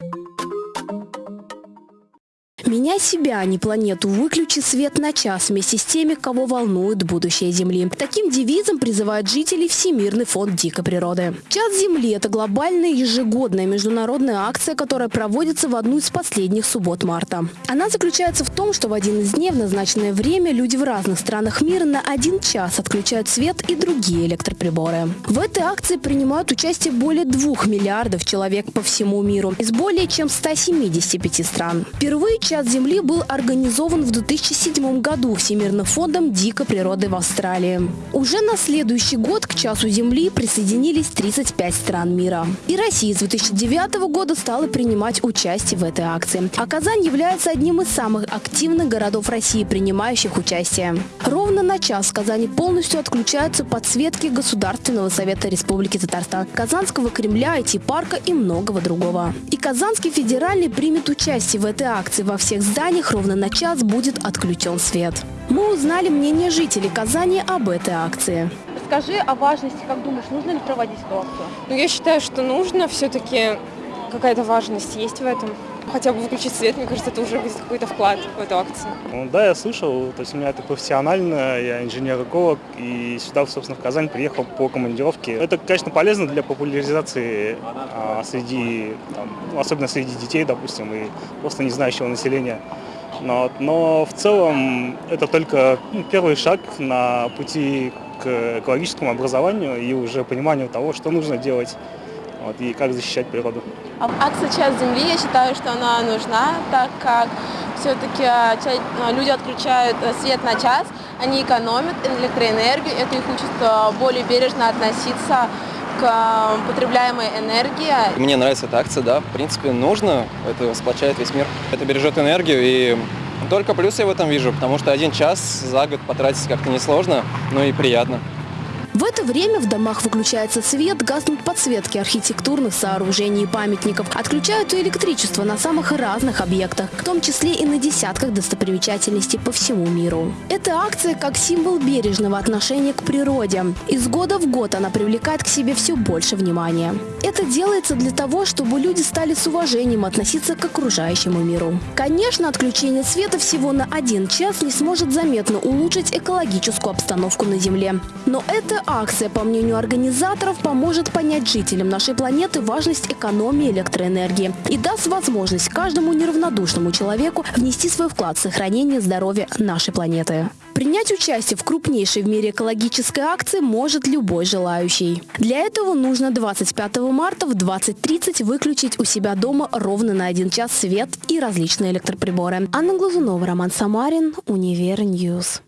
Thank you. Меняй себя, а не планету. Выключи свет на час вместе с теми, кого волнует будущее Земли. Таким девизом призывает жителей Всемирный фонд дикой природы. Час Земли – это глобальная ежегодная международная акция, которая проводится в одну из последних суббот марта. Она заключается в том, что в один из дней в назначенное время люди в разных странах мира на один час отключают свет и другие электроприборы. В этой акции принимают участие более двух миллиардов человек по всему миру из более чем 175 стран. Впервые час Час Земли был организован в 2007 году Всемирным фондом дикой природы в Австралии. Уже на следующий год к Часу Земли присоединились 35 стран мира. И Россия с 2009 года стала принимать участие в этой акции. А Казань является одним из самых активных городов России, принимающих участие. Ровно на час в Казани полностью отключаются подсветки Государственного совета Республики Татарстан, Казанского Кремля, IT-парка и многого другого. И Казанский федеральный примет участие в этой акции во всех всех зданиях ровно на час будет отключен свет. Мы узнали мнение жителей Казани об этой акции. Скажи о важности, как думаешь, нужно ли проводить эту акцию? Ну, я считаю, что нужно, все-таки какая-то важность есть в этом. Хотя бы выключить свет, мне кажется, это уже будет какой-то вклад в эту акцию. Ну, да, я слышал, то есть у меня это профессионально, я инженер-эколог, и сюда, собственно, в Казань приехал по командировке. Это, конечно, полезно для популяризации а, среди, там, ну, особенно среди детей, допустим, и просто не знающего населения. Но, но в целом это только ну, первый шаг на пути к экологическому образованию и уже пониманию того, что нужно делать вот, и как защищать природу. А акция «Час Земли», я считаю, что она нужна, так как все-таки а, а, люди отключают э, свет на час, они экономят электроэнергию, это их учит э, более бережно относиться к э, потребляемой энергии. Мне нравится эта акция, да, в принципе, нужно, это сплочает весь мир, это бережет энергию и только плюсы я в этом вижу, потому что один час за год потратить как-то несложно, но и приятно. В это время в домах выключается свет, гаснут подсветки архитектурных сооружений и памятников. Отключают и электричество на самых разных объектах, в том числе и на десятках достопримечательностей по всему миру. Эта акция как символ бережного отношения к природе. Из года в год она привлекает к себе все больше внимания. Это делается для того, чтобы люди стали с уважением относиться к окружающему миру. Конечно, отключение света всего на один час не сможет заметно улучшить экологическую обстановку на Земле. Но это акция, по мнению организаторов, поможет понять жителям нашей планеты важность экономии электроэнергии и даст возможность каждому неравнодушному человеку внести свой вклад в сохранение здоровья нашей планеты. Принять участие в крупнейшей в мире экологической акции может любой желающий. Для этого нужно 25 марта в 20.30 выключить у себя дома ровно на один час свет и различные электроприборы. Анна Глазунова, Роман Самарин, Univer News.